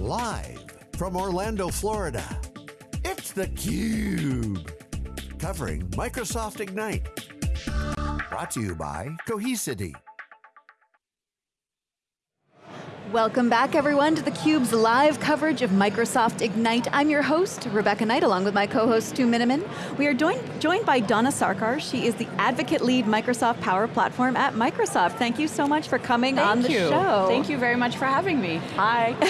Live from Orlando, Florida, it's theCUBE. Covering Microsoft Ignite. Brought to you by Cohesity. Welcome back everyone to theCUBE's live coverage of Microsoft Ignite. I'm your host, Rebecca Knight, along with my co-host Stu Miniman. We are joined, joined by Donna Sarkar. She is the Advocate Lead Microsoft Power Platform at Microsoft. Thank you so much for coming Thank on the you. show. Thank you very much for having me. Hi.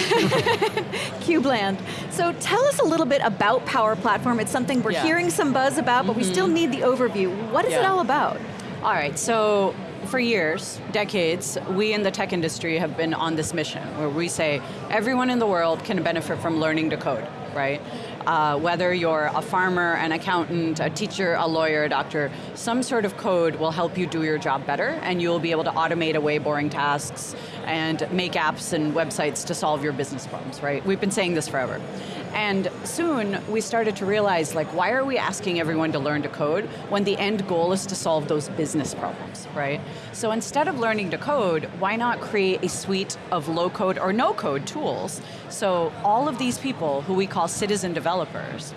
CubeLand. So tell us a little bit about Power Platform. It's something we're Yeah. hearing some buzz about, but we still mm-hmm. need the overview. What is it all about? All right, so for years, decades, we in the tech industry have been on this mission where we say everyone in the world can benefit from learning to code, right? Uh, whether you're a farmer, an accountant, a teacher, a lawyer, a doctor, some sort of code will help you do your job better and you'll be able to automate away boring tasks and make apps and websites to solve your business problems, right? We've been saying this forever. And soon we started to realize like, why are we asking everyone to learn to code when the end goal is to solve those business problems, right? So instead of learning to code, why not create a suite of low code or no code tools? So all of these people who we call citizen developers,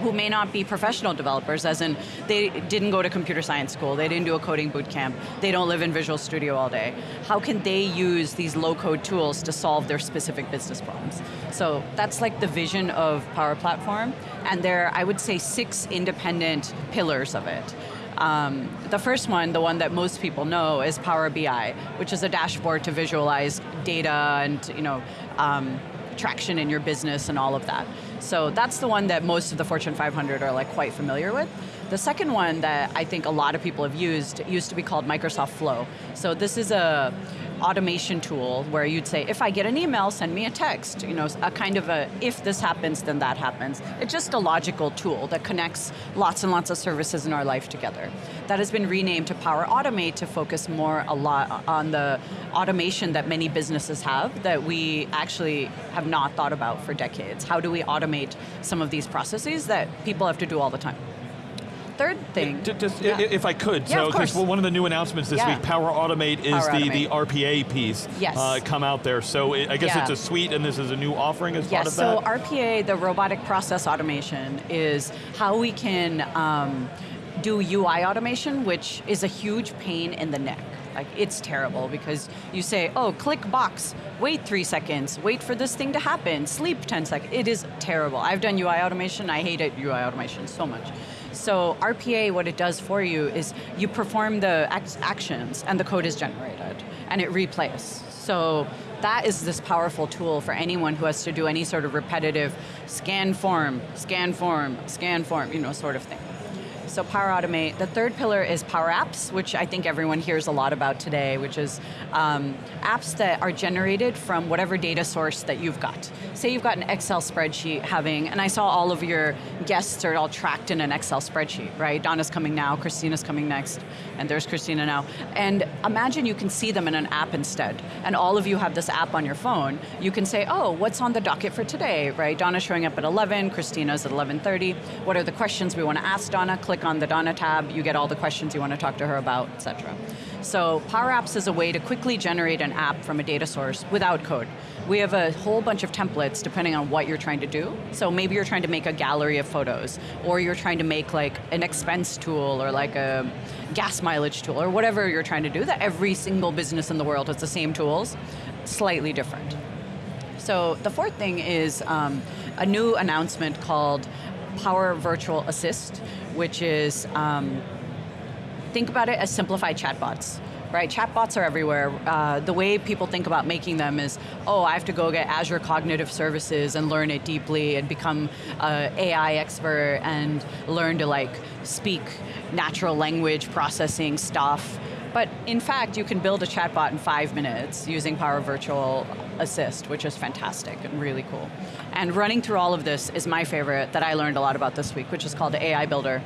who may not be professional developers, as in they didn't go to computer science school, they didn't do a coding boot camp, they don't live in Visual Studio all day. How can they use these low code tools to solve their specific business problems? So that's like the vision of Power Platform, and there are, I would say, six independent pillars of it. Um, the first one, the one that most people know, is Power BI, which is a dashboard to visualize data and you know, um, traction in your business and all of that. So that's the one that most of the Fortune 500 are like quite familiar with. The second one that I think a lot of people have used used to be called Microsoft Flow. So this is a automation tool where you'd say, if I get an email, send me a text. You know, a kind of a, if this happens, then that happens. It's just a logical tool that connects lots and lots of services in our life together. That has been renamed to Power Automate to focus more a lot on the automation that many businesses have that we actually have not thought about for decades. How do we automate some of these processes that people have to do all the time? Third thing. Ju- Just, Yeah. if I could, Yeah, so because one of the new announcements this Yeah. week, Power Automate is Power the, the RPA piece Yes. uh, come out there. So I I guess it's a suite and this is a new offering as part Yes, of so that? RPA, the robotic process automation, is how we can um, do UI automation, which is a huge pain in the neck. Like, it's terrible because you say, oh, click box, wait three seconds, wait for this thing to happen, sleep 10 seconds. It is terrible. I've done UI automation, I hate UI automation so much. So RPA, what it does for you is you perform the actions and the code is generated and it replays. So that is this powerful tool for anyone who has to do any sort of repetitive scan form, scan form, scan form, you know, sort of thing. So Power Automate. The third pillar is Power Apps, which I think everyone hears a lot about today, which is um, apps that are generated from whatever data source that you've got. Say you've got an Excel spreadsheet having, and I saw all of your guests are all tracked in an Excel spreadsheet, right? Donna's coming now, Christina's coming next, and there's Christina now. And imagine you can see them in an app instead, and all of you have this app on your phone. You can say, oh, what's on the docket for today, right? Donna's showing up at 11, Christina's at 11.30. What are the questions we want to ask Donna? Click on the Donna tab, you get all the questions you want to talk to her about, etc. So Power Apps is a way to quickly generate an app from a data source without code. We have a whole bunch of templates depending on what you're trying to do. So maybe you're trying to make a gallery of photos, or you're trying to make like an expense tool, or like a gas mileage tool, or whatever you're trying to do, that every single business in the world has the same tools, slightly different. So the fourth thing is um, a new announcement called Power Virtual Assist, which is, um, think about it as simplified chatbots. Right, chatbots are everywhere. Uh, the way people think about making them is, oh, I have to go get Azure Cognitive Services and learn it deeply and become an AI expert and learn to like speak natural language processing stuff. But in fact, you can build a chatbot in five minutes using Power Virtual Assist, which is fantastic and really cool. And running through all of this is my favorite that I learned a lot about this week, which is called AI Builder.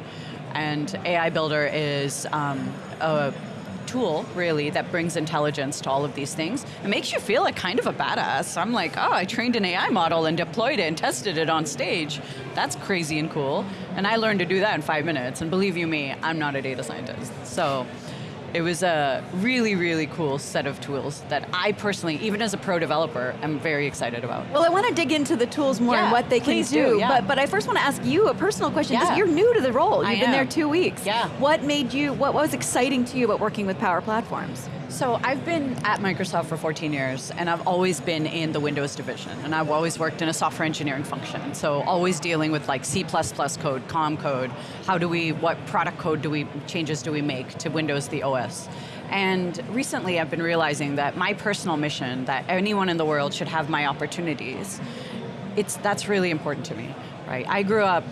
And AI Builder is um, a tool, really, that brings intelligence to all of these things. It makes you feel like kind of a badass. I'm like, oh, I trained an AI model and deployed it and tested it on stage. That's crazy and cool. And I learned to do that in five minutes. And believe you me, I'm not a data scientist. So It was a really, really cool set of tools that I personally, even as a pro developer, am very excited about. Well, I want to dig into the tools more Yeah, and what they can do, do, yeah. but but I first want to ask you a personal question because Yeah. you're new to the role. You've I been there two weeks. Yeah. What made you? What was exciting to you about working with Power Platforms? So I've been at Microsoft for 14 years, and I've always been in the Windows division, and I've always worked in a software engineering function. So always dealing with like C++ code, COM code. How do we? What product code do we changes do we make to Windows the OS? And recently, I've been realizing that my personal mission, that anyone in the world should have my opportunities, it's that's really important to me, right? I grew up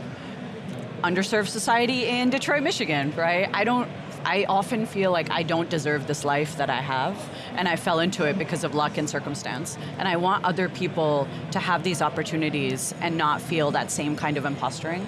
underserved society in Detroit, Michigan, right? I don't I often feel like I don't deserve this life that I have, and I fell into it because of luck and circumstance. And I want other people to have these opportunities and not feel that same kind of imposturing.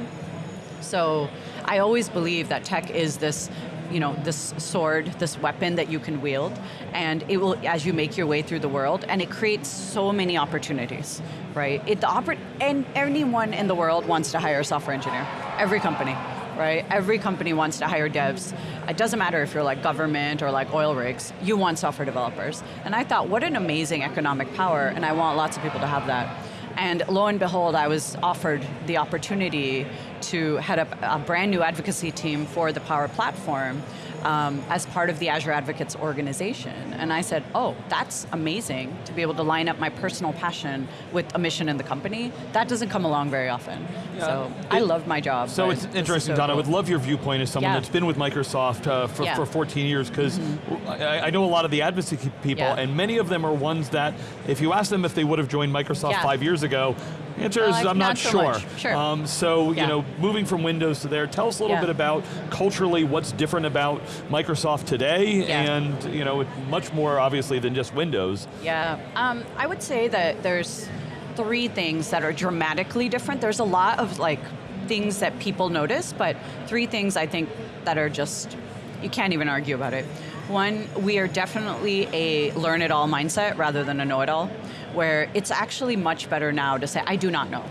So I always believe that tech is this, you know, this sword, this weapon that you can wield, and it will, as you make your way through the world, and it creates so many opportunities, right? It the oper- and anyone in the world wants to hire a software engineer. Every company, right? Every company wants to hire devs. It doesn't matter if you're like government or like oil rigs. You want software developers. And I thought, what an amazing economic power, and I want lots of people to have that. And lo and behold, I was offered the opportunity to head up a brand new advocacy team for the Power Platform um, as part of the Azure Advocates organization. And I said, oh, that's amazing to be able to line up my personal passion with a mission in the company. That doesn't come along very often. so I love my job. So it's interesting, so Donna. I cool. would love your viewpoint as someone Yeah. that's been with Microsoft uh, for, Yeah. for 14 years, because I, I know a lot of the advocacy people, Yeah. and many of them are ones that, if you ask them if they would have joined Microsoft Yeah. five years ago, answer is Like, I'm not, not so sure. Sure. Um, so you know, moving from Windows to there, tell us a little Yeah. bit about culturally what's different about Microsoft today, Yeah. and you know, much more obviously than just Windows. Yeah, um, I would say that there's three things that are dramatically different. There's a lot of like things that people notice, but three things I think that are just you can't even argue about it. One, we are definitely a learn it all mindset rather than a know it all, where it's actually much better now to say I do not know.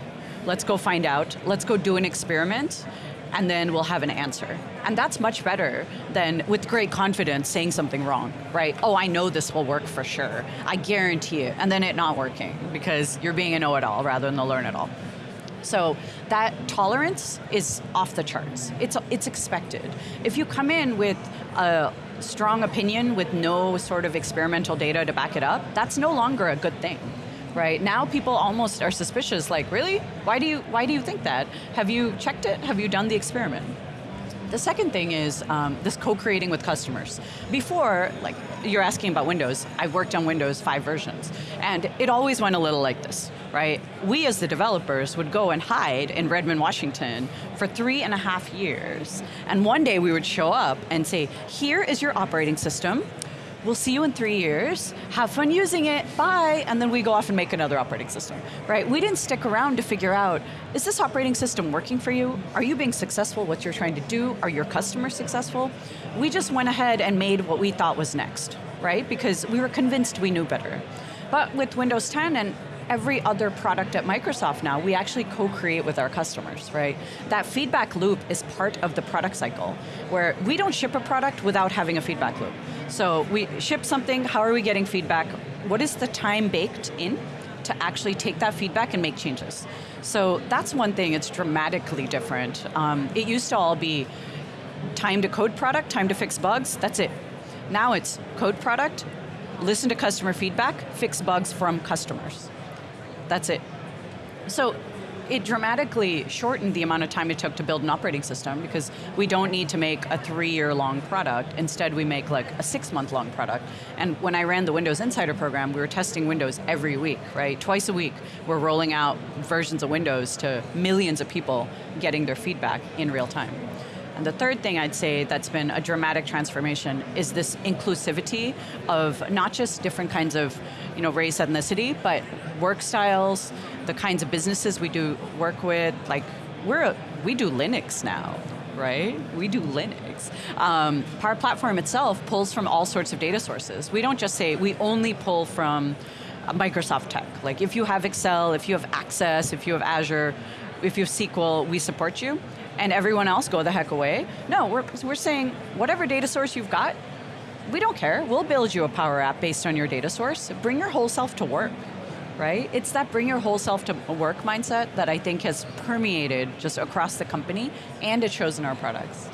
Let's go find out. Let's go do an experiment and then we'll have an answer. And that's much better than with great confidence saying something wrong, right? Oh, I know this will work for sure. I guarantee it. And then it not working because you're being a know it all rather than a learn it all. So that tolerance is off the charts. It's, it's expected. If you come in with a strong opinion with no sort of experimental data to back it up, that's no longer a good thing. Right now, people almost are suspicious. Like, really? Why do you why do you think that? Have you checked it? Have you done the experiment? The second thing is um, this co-creating with customers. Before, like you're asking about Windows, I've worked on Windows 5 versions, and it always went a little like this, right? We as the developers would go and hide in Redmond, Washington for three and a half years, and one day we would show up and say, here is your operating system, We'll see you in three years. Have fun using it. Bye. And then we go off and make another operating system. Right? We didn't stick around to figure out is this operating system working for you? Are you being successful? What you're trying to do? Are your customers successful? We just went ahead and made what we thought was next, right? Because we were convinced we knew better. But with Windows 10 and every other product at Microsoft now, we actually co-create with our customers, right? That feedback loop is part of the product cycle, where we don't ship a product without having a feedback loop. So we ship something, how are we getting feedback? What is the time baked in to actually take that feedback and make changes? So that's one thing, it's dramatically different. Um, it used to all be time to code product, time to fix bugs, that's it. Now it's code product, listen to customer feedback, fix bugs from customers. That's it. So it dramatically shortened the amount of time it took to build an operating system because we don't need to make a three-year long product. Instead, we make like a six-month-long product. And when I ran the Windows Insider program, we were testing Windows every week, right? Twice a week, we're rolling out versions of Windows to millions of people, getting their feedback in real time. And the third thing I'd say that's been a dramatic transformation is this inclusivity of not just different kinds of you know, race, ethnicity, but work styles, the kinds of businesses we do work with. Like, we're a, we do Linux now, right? We do Linux. Um, Power Platform itself pulls from all sorts of data sources. We don't just say, we only pull from Microsoft tech. Like, if you have Excel, if you have Access, if you have Azure, if you have SQL, we support you and everyone else go the heck away. No, we're, we're saying whatever data source you've got, we don't care. We'll build you a Power App based on your data source. Bring your whole self to work, right? It's that bring your whole self to work mindset that I think has permeated just across the company, and it shows in our products.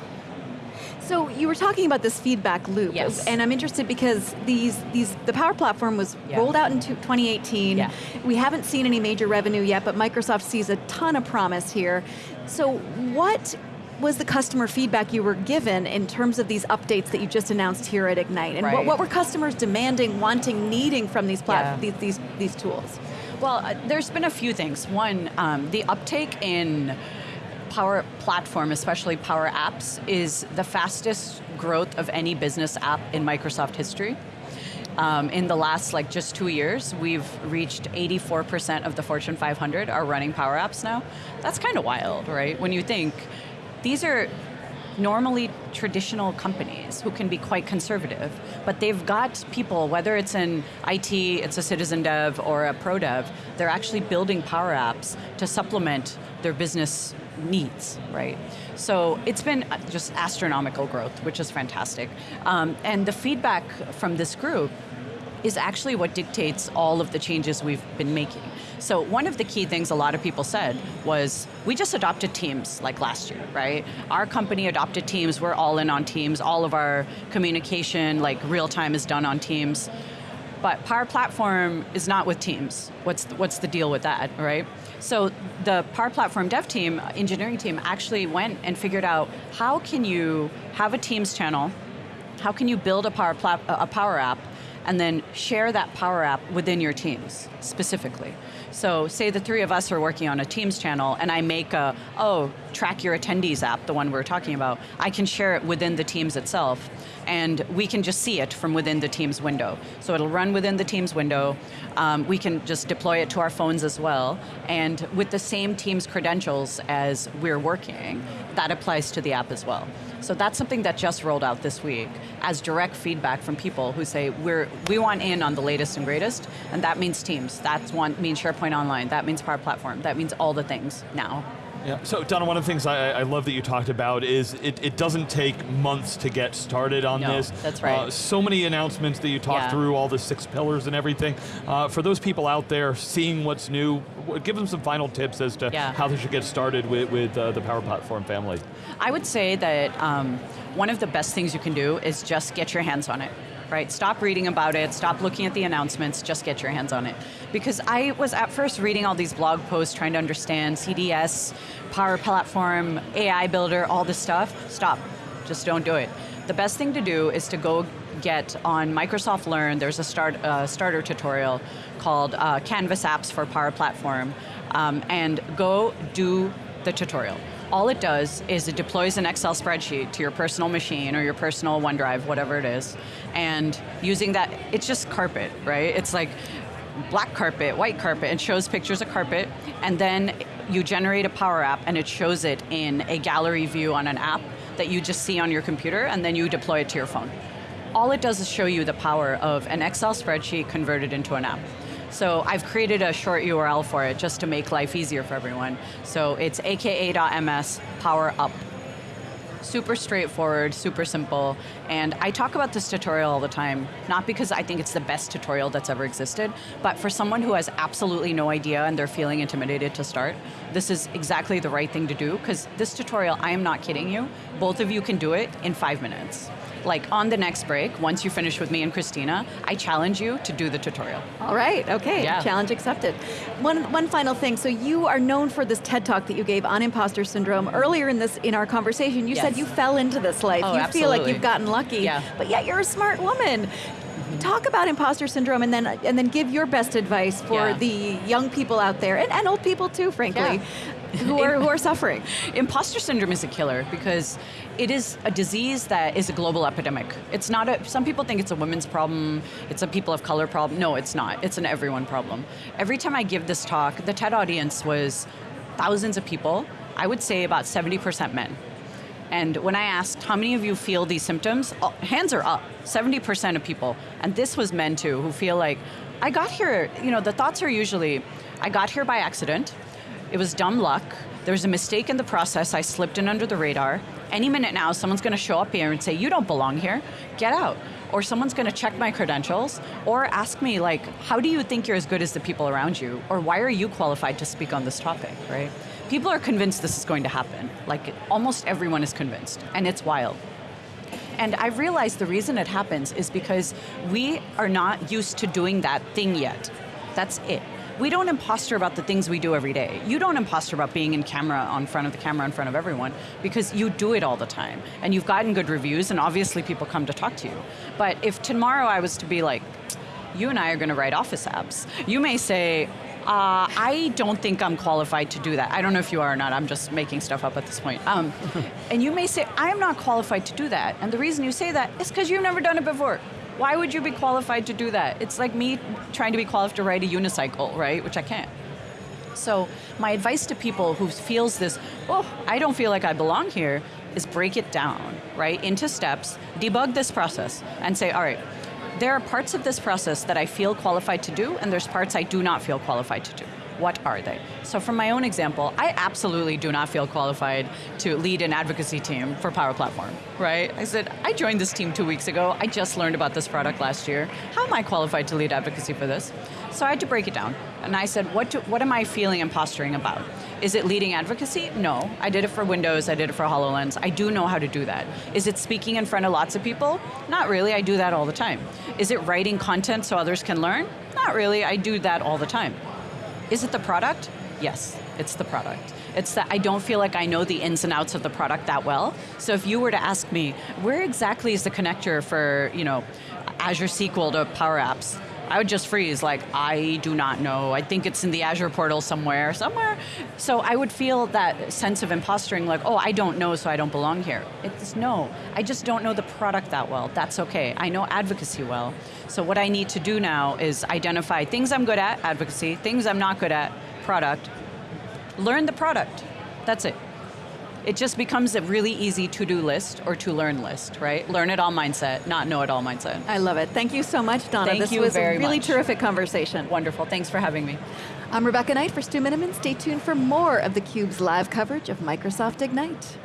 So you were talking about this feedback loop, Yes. and I'm interested because these these the Power Platform was Yeah. rolled out in 2018. Yeah. We haven't seen any major revenue yet, but Microsoft sees a ton of promise here. So what was the customer feedback you were given in terms of these updates that you just announced here at Ignite? And what, Right. what were customers demanding, wanting, needing from these, Yeah. these, these, these tools? Well, uh, there's been a few things. One, um, the uptake in Power Platform, especially Power Apps, is the fastest growth of any business app in Microsoft history. Um, in the last like just two years, we've reached 84% of the Fortune 500 are running Power Apps now. That's kind of wild, right? When you think these are normally traditional companies who can be quite conservative, but they've got people, whether it's in IT, it's a citizen dev or a pro dev, they're actually building Power Apps to supplement their business needs, right? So it's been just astronomical growth, which is fantastic. Um, and the feedback from this group is actually what dictates all of the changes we've been making. So one of the key things a lot of people said was, we just adopted Teams like last year, right? Our company adopted Teams, we're all in on Teams, all of our communication, like real time is done on Teams. But Power Platform is not with Teams. What's the, what's the deal with that, right? So the Power Platform dev team, engineering team, actually went and figured out how can you have a Teams channel, how can you build a Power, a Power App, and then share that Power App within your teams specifically. So say the three of us are working on a Teams channel and I make a, oh, track your attendees app, the one we're talking about, I can share it within the Teams itself and we can just see it from within the Teams window. So it'll run within the Teams window. Um, we can just deploy it to our phones as well. And with the same Teams credentials as we're working, that applies to the app as well. So that's something that just rolled out this week as direct feedback from people who say, we're, we want in on the latest and greatest, and that means Teams, that means SharePoint Online, that means Power Platform, that means all the things now. Yeah. So Donna, one of the things I, I love that you talked about is it, it doesn't take months to get started on No, this. that's right. Uh, so many announcements that you talked Yeah. through, all the six pillars and everything. Uh, for those people out there seeing what's new, give them some final tips as to Yeah. how they should get started with, with uh, the Power Platform family. I would say that um, one of the best things you can do is just get your hands on it. Right? Stop reading about it, stop looking at the announcements, just get your hands on it. Because I was at first reading all these blog posts trying to understand CDS, Power Platform, AI Builder, all this stuff. Stop. Just don't do it. The best thing to do is to go get on Microsoft Learn, there's a start, uh, starter tutorial called uh, Canvas Apps for Power Platform, um, and go do the tutorial. All it does is it deploys an Excel spreadsheet to your personal machine or your personal OneDrive, whatever it is, and using that, it's just carpet, right? It's like black carpet, white carpet, it shows pictures of carpet, and then you generate a Power App and it shows it in a gallery view on an app that you just see on your computer, and then you deploy it to your phone. All it does is show you the power of an Excel spreadsheet converted into an app. So I've created a short URL for it just to make life easier for everyone. So it's aka.ms power up. Super straightforward, super simple, and I talk about this tutorial all the time, not because I think it's the best tutorial that's ever existed, but for someone who has absolutely no idea and they're feeling intimidated to start, this is exactly the right thing to do, because this tutorial, I am not kidding you, both of you can do it in five minutes. Like on the next break, once you finish with me and Christina, I challenge you to do the tutorial. All right, okay, Yeah. challenge accepted. One, one final thing, so you are known for this TED Talk that you gave on imposter syndrome. Earlier in this, in our conversation, you said you fell into this life. Oh, you feel like you've gotten lucky, Yeah. but yet you're a smart woman. Talk about imposter syndrome and then, and then give your best advice for Yeah. the young people out there, and, and old people too, frankly, who, are, who are suffering. Imposter syndrome is a killer because it is a disease that is a global epidemic. It's not a, some people think it's a women's problem, it's a people of color problem. No, it's not. It's an everyone problem. Every time I give this talk, the TED audience was thousands of people. I would say about 70% men. And when I asked how many of you feel these symptoms, oh, hands are up. 70% of people. And this was men too, who feel like, I got here, you know, the thoughts are usually, I got here by accident, it was dumb luck, there was a mistake in the process, I slipped in under the radar. Any minute now, someone's going to show up here and say, You don't belong here, get out. or someone's going to check my credentials, or ask me like, how do you think you're as good as the people around you, or why are you qualified to speak on this topic, right? People are convinced this is going to happen. Like almost everyone is convinced, and it's wild. And I realized the reason it happens is because we are not used to doing that thing yet. That's it. We don't imposter about the things we do every day. You don't imposter about being in camera on front of the camera in front of everyone because you do it all the time. And you've gotten good reviews and obviously people come to talk to you. But if tomorrow I was to be like, you and I are going to write office apps, you may say, uh, I don't think I'm qualified to do that. I don't know if you are or not. I'm just making stuff up at this point. Um, and you may say, I'm not qualified to do that. And the reason you say that is because you've never done it before. Why would you be qualified to do that? It's like me trying to be qualified to ride a unicycle, right? Which I can't. So my advice to people who feels this, oh, I don't feel like I belong here, is break it down, right, into steps, debug this process, and say, all right, there are parts of this process that I feel qualified to do, and there's parts I do not feel qualified to do. What are they? So from my own example, I absolutely do not feel qualified to lead an advocacy team for Power Platform, right? I said, I joined this team two weeks ago, I just learned about this product last year. How am I qualified to lead advocacy for this? So I had to break it down. And I said, what, do, what am I feeling and posturing about? Is it leading advocacy? No. I did it for Windows, I did it for HoloLens. I do know how to do that. Is it speaking in front of lots of people? Not really, I do that all the time. Is it writing content so others can learn? Not really, I do that all the time. Is it the product? Yes, it's the product. It's that I don't feel like I know the ins and outs of the product that well. So if you were to ask me, where exactly is the connector for, you know, Azure SQL to Power Apps? I would just freeze, like, I do not know. I think it's in the Azure portal somewhere, somewhere. So I would feel that sense of imposturing, like, oh, I don't know, so I don't belong here. It's no, I just don't know the product that well. That's okay. I know advocacy well. So what I need to do now is identify things I'm good at, advocacy, things I'm not good at, product. Learn the product. That's it it just becomes a really easy to-do list or to-learn list, right? Learn it all mindset, not know it all mindset. I love it. Thank you so much, Donna. Thank this you was very a really much. terrific conversation. Wonderful, thanks for having me. I'm Rebecca Knight for Stu Miniman. Stay tuned for more of theCUBE's live coverage of Microsoft Ignite.